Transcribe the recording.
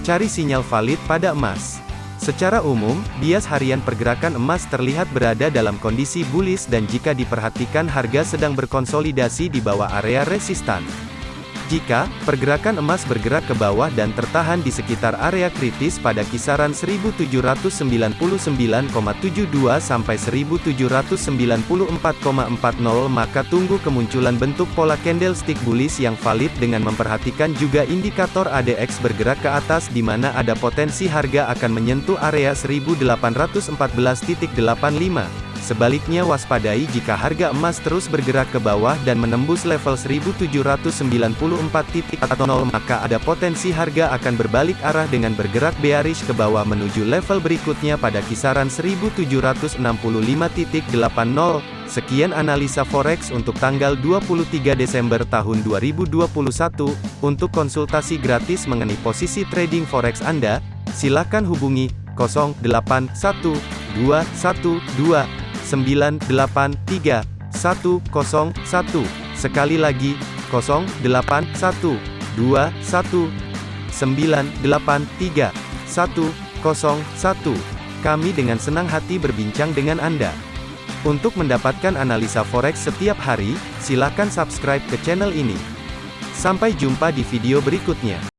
Cari sinyal valid pada emas. Secara umum, bias harian pergerakan emas terlihat berada dalam kondisi bullish dan jika diperhatikan harga sedang berkonsolidasi di bawah area resistan. Jika pergerakan emas bergerak ke bawah dan tertahan di sekitar area kritis pada kisaran 1799,72 sampai 1794,40 maka tunggu kemunculan bentuk pola candlestick bullish yang valid dengan memperhatikan juga indikator ADX bergerak ke atas di mana ada potensi harga akan menyentuh area 1814.85. Sebaliknya waspadai jika harga emas terus bergerak ke bawah dan menembus level 1794.00 maka ada potensi harga akan berbalik arah dengan bergerak bearish ke bawah menuju level berikutnya pada kisaran 1765.80. Sekian analisa forex untuk tanggal 23 Desember tahun 2021. Untuk konsultasi gratis mengenai posisi trading forex Anda, silakan hubungi 081212 983 101. Sekali lagi, 081 21 983 101. Kami dengan senang hati berbincang dengan Anda. Untuk mendapatkan analisa forex setiap hari, silakan subscribe ke channel ini. Sampai jumpa di video berikutnya.